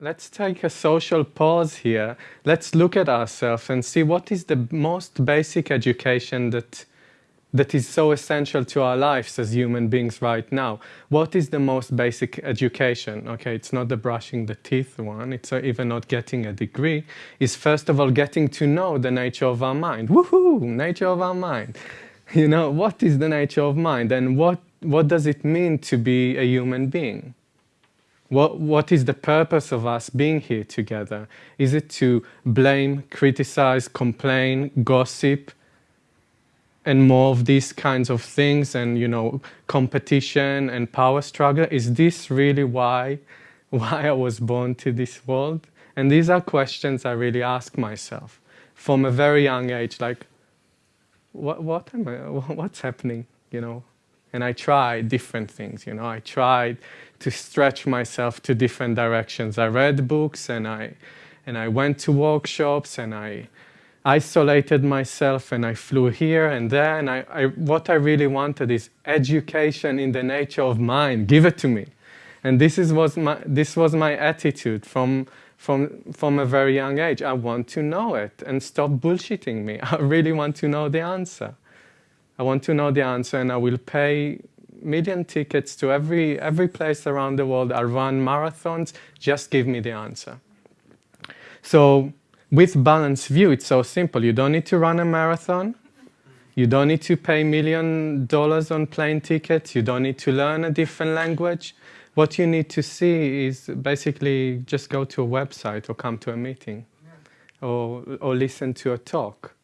let's take a social pause here. Let's look at ourselves and see what is the most basic education that that is so essential to our lives as human beings right now. What is the most basic education? Okay, it's not the brushing the teeth one, it's uh, even not getting a degree, is first of all getting to know the nature of our mind. Woohoo, nature of our mind. You know, what is the nature of mind and what, what does it mean to be a human being? What, what is the purpose of us being here together? Is it to blame, criticize, complain, gossip, and more of these kinds of things and, you know, competition and power struggle? Is this really why, why I was born to this world? And these are questions I really ask myself from a very young age, like, what, what am I, what's happening, you know? And I tried different things, you know, I tried to stretch myself to different directions. I read books and I, and I went to workshops and I, isolated myself and I flew here and there and I, I, what I really wanted is education in the nature of mind, give it to me. And this, is, was, my, this was my attitude from, from, from a very young age. I want to know it and stop bullshitting me. I really want to know the answer. I want to know the answer and I will pay million tickets to every, every place around the world. I'll run marathons, just give me the answer. So with Balanced View, it's so simple. You don't need to run a marathon. You don't need to pay million dollars on plane tickets. You don't need to learn a different language. What you need to see is basically just go to a website or come to a meeting or, or listen to a talk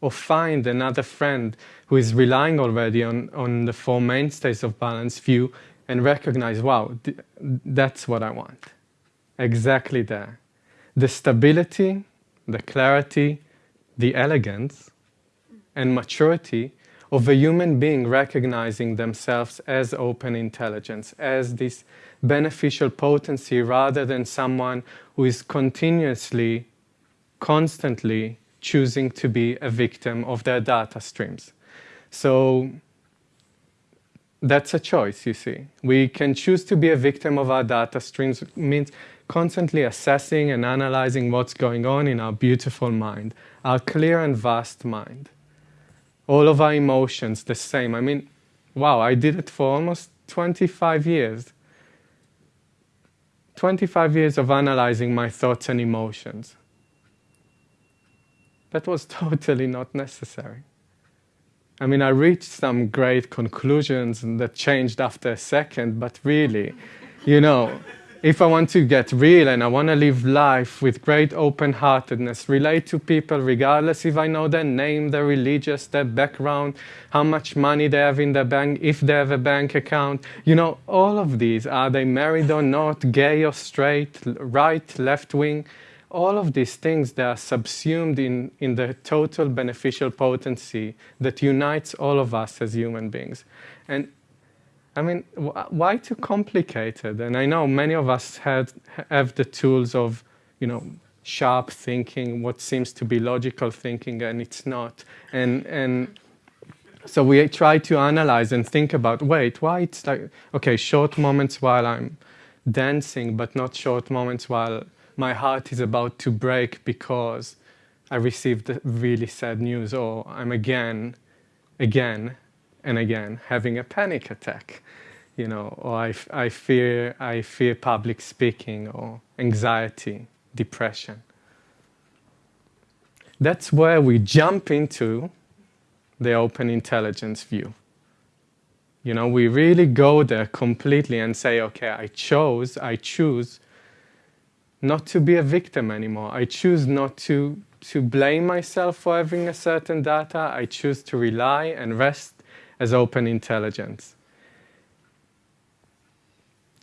or find another friend who is relying already on, on the four mainstays of Balanced View and recognize, wow, th that's what I want. Exactly there. The stability the clarity, the elegance, and maturity of a human being recognizing themselves as open intelligence, as this beneficial potency rather than someone who is continuously, constantly choosing to be a victim of their data streams. So that's a choice, you see. We can choose to be a victim of our data streams, means constantly assessing and analyzing what's going on in our beautiful mind, our clear and vast mind. All of our emotions the same. I mean, wow, I did it for almost 25 years. 25 years of analyzing my thoughts and emotions. That was totally not necessary. I mean, I reached some great conclusions that changed after a second, but really, you know, if I want to get real and I want to live life with great open-heartedness, relate to people regardless if I know their name, their religious, their background, how much money they have in their bank, if they have a bank account, you know, all of these, are they married or not, gay or straight, right, left wing, all of these things that are subsumed in, in the total beneficial potency that unites all of us as human beings. And I mean, why too complicated? And I know many of us had, have the tools of, you know, sharp thinking, what seems to be logical thinking, and it's not. And, and so we try to analyze and think about, wait, why it's like, okay, short moments while I'm dancing, but not short moments while my heart is about to break because I received really sad news, or I'm again, again, and again having a panic attack you know or I, I fear I fear public speaking or anxiety depression. That's where we jump into the open intelligence view. You know we really go there completely and say okay I chose I choose not to be a victim anymore I choose not to to blame myself for having a certain data I choose to rely and rest as open intelligence.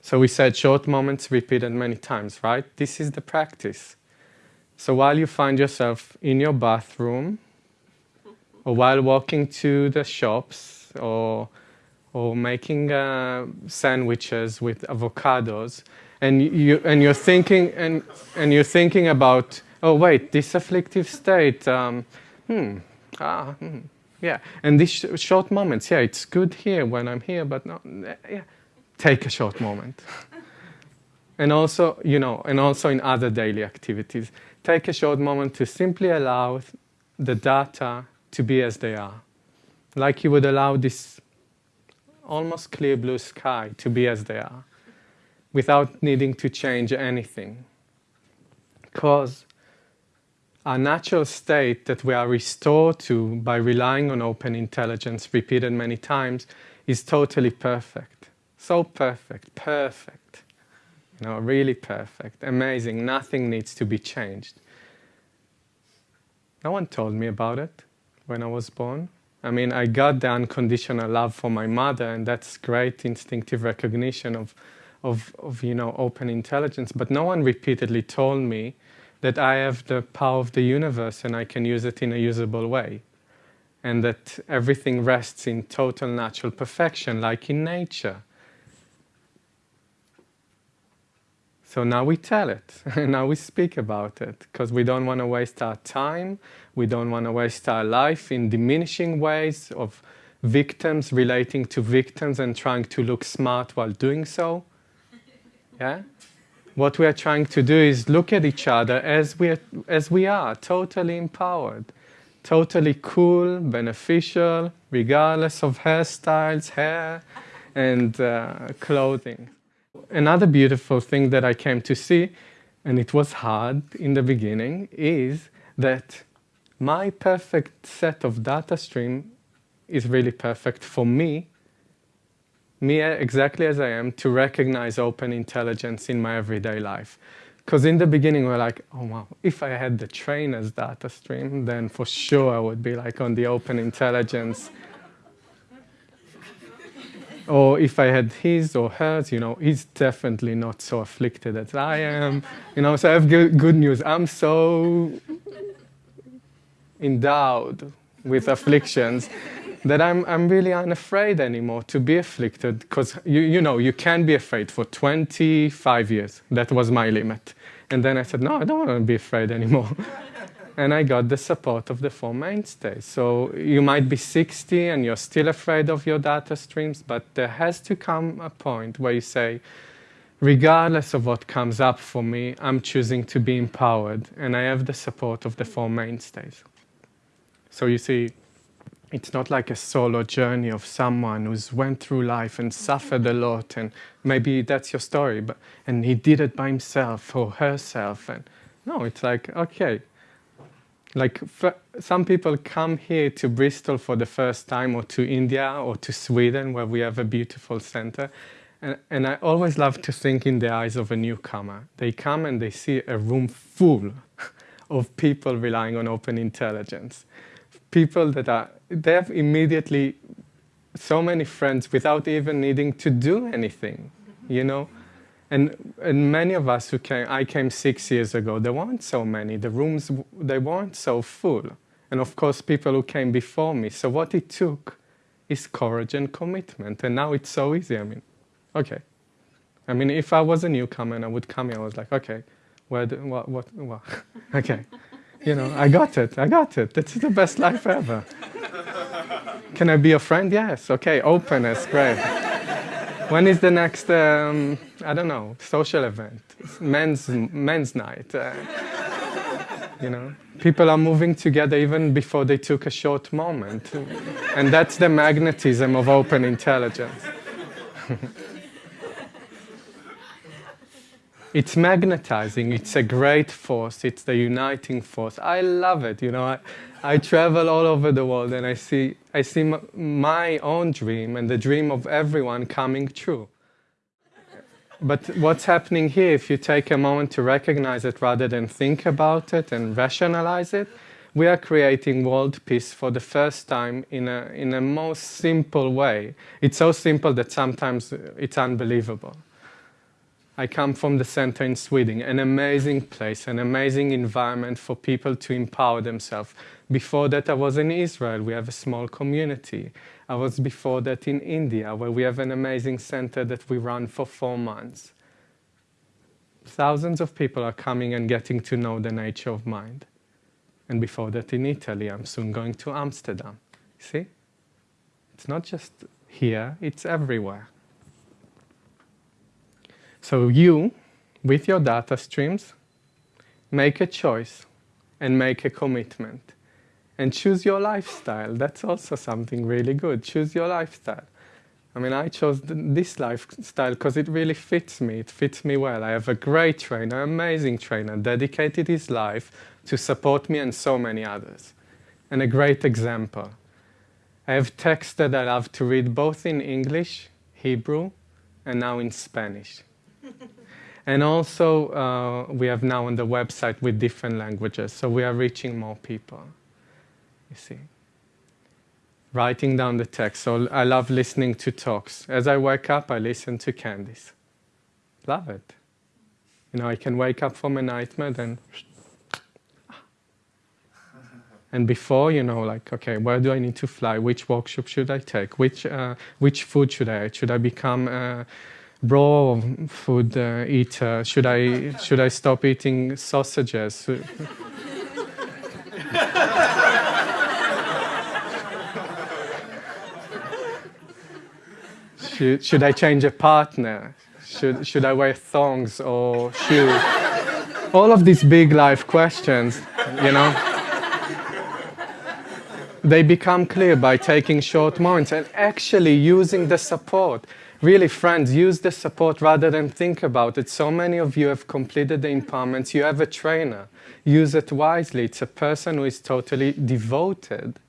So we said short moments repeated many times, right? This is the practice. So while you find yourself in your bathroom, or while walking to the shops, or, or making uh, sandwiches with avocados, and, you, and, you're thinking, and, and you're thinking about, oh wait, this afflictive state, um, hmm, ah, hmm, yeah, and these sh short moments, yeah, it's good here when I'm here, but yeah, take a short moment. And also, you know, and also in other daily activities. Take a short moment to simply allow the data to be as they are. Like you would allow this almost clear blue sky to be as they are without needing to change anything. Because our natural state that we are restored to by relying on open intelligence repeated many times is totally perfect. So perfect, perfect. You know, really perfect, amazing. Nothing needs to be changed. No one told me about it when I was born. I mean, I got the unconditional love for my mother, and that's great instinctive recognition of, of, of, you know, open intelligence. But no one repeatedly told me that I have the power of the universe and I can use it in a usable way. And that everything rests in total natural perfection, like in nature. So now we tell it, and now we speak about it, because we don't want to waste our time, we don't want to waste our life in diminishing ways of victims relating to victims and trying to look smart while doing so. Yeah? What we are trying to do is look at each other as we are, as we are totally empowered, totally cool, beneficial, regardless of hairstyles, hair, and uh, clothing another beautiful thing that I came to see, and it was hard in the beginning, is that my perfect set of data stream is really perfect for me, me exactly as I am, to recognize open intelligence in my everyday life. Because in the beginning, we're like, oh wow, if I had the trainer's data stream, then for sure I would be like on the open intelligence or if I had his or hers, you know, he's definitely not so afflicted as I am. You know, so I have good, good news. I'm so endowed with afflictions that I'm, I'm really unafraid anymore to be afflicted because, you, you know, you can be afraid for 25 years. That was my limit. And then I said, no, I don't want to be afraid anymore and I got the support of the four mainstays. So you might be 60 and you're still afraid of your data streams, but there has to come a point where you say, regardless of what comes up for me, I'm choosing to be empowered, and I have the support of the four mainstays. So you see, it's not like a solo journey of someone who's went through life and suffered a lot, and maybe that's your story, but and he did it by himself or herself, and no, it's like okay, like some people come here to Bristol for the first time or to India or to Sweden where we have a beautiful center. And, and I always love to think in the eyes of a newcomer. They come and they see a room full of people relying on open intelligence. People that are, they have immediately so many friends without even needing to do anything, you know? And, and many of us who came, I came six years ago, there weren't so many. The rooms, they weren't so full. And of course, people who came before me. So what it took is courage and commitment. And now it's so easy. I mean, okay. I mean, if I was a newcomer and I would come here, I was like, okay, where do, what, what, what? okay. You know, I got it, I got it. This is the best life ever. Can I be a friend? Yes. Okay, openness, great. When is the next, um, I don't know, social event? Men's, men's night. Uh, you know, people are moving together even before they took a short moment. And that's the magnetism of open intelligence. it's magnetizing, it's a great force, it's the uniting force. I love it, you know. I, I travel all over the world and I see, I see my own dream and the dream of everyone coming true. But what's happening here, if you take a moment to recognize it rather than think about it and rationalize it, we are creating world peace for the first time in a, in a most simple way. It's so simple that sometimes it's unbelievable. I come from the center in Sweden, an amazing place, an amazing environment for people to empower themselves. Before that, I was in Israel. We have a small community. I was before that in India, where we have an amazing center that we run for four months. Thousands of people are coming and getting to know the nature of mind. And before that in Italy, I'm soon going to Amsterdam. See? It's not just here, it's everywhere. So you, with your data streams, make a choice and make a commitment. And choose your lifestyle. That's also something really good. Choose your lifestyle. I mean, I chose this lifestyle because it really fits me. It fits me well. I have a great trainer, amazing trainer, dedicated his life to support me and so many others. And a great example. I have texts that I love to read both in English, Hebrew, and now in Spanish. and also, uh, we have now on the website with different languages, so we are reaching more people. You see writing down the text. So I love listening to talks. As I wake up, I listen to Candice. Love it. You know, I can wake up from a nightmare, then... And before, you know, like, okay, where do I need to fly? Which workshop should I take? Which, uh, which food should I eat? Should I become a raw food uh, eater? Should I, should I stop eating sausages? Should, should I change a partner? Should, should I wear thongs or shoes? All of these big life questions, you know, they become clear by taking short moments and actually using the support. Really, friends, use the support rather than think about it. So many of you have completed the empowerments. You have a trainer. Use it wisely. It's a person who is totally devoted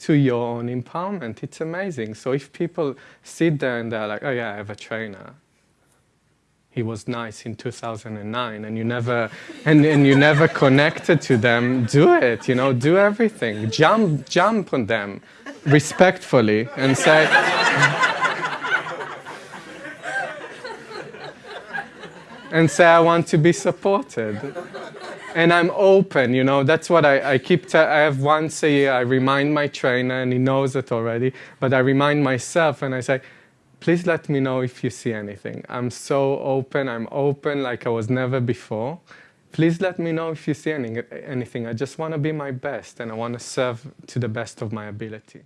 to your own empowerment. It's amazing. So if people sit there and they're like, oh yeah, I have a trainer. He was nice in 2009 and you never and, and you never connected to them, do it, you know, do everything. Jump jump on them respectfully and say and say I want to be supported and I'm open, you know, that's what I, I keep, I have once a year, I remind my trainer and he knows it already, but I remind myself and I say, please let me know if you see anything. I'm so open, I'm open like I was never before. Please let me know if you see any, anything. I just want to be my best and I want to serve to the best of my ability.